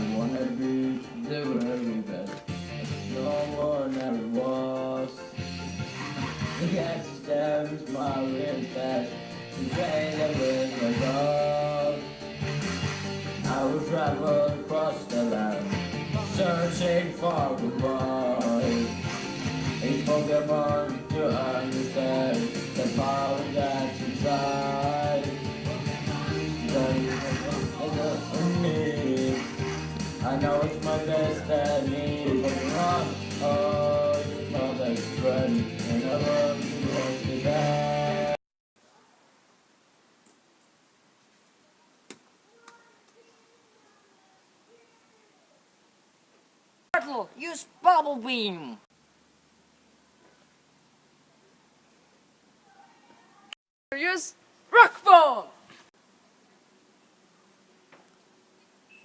to be the very best. No one ever was. Yes, stems my real best. To pay the wind above. I will travel across the land, searching for the boy. A Pokemon to understand the power that's inside. I know it's my destiny, but not you're my best friend, and I love you most that. Turtle, use bubble beam. Use rock ball.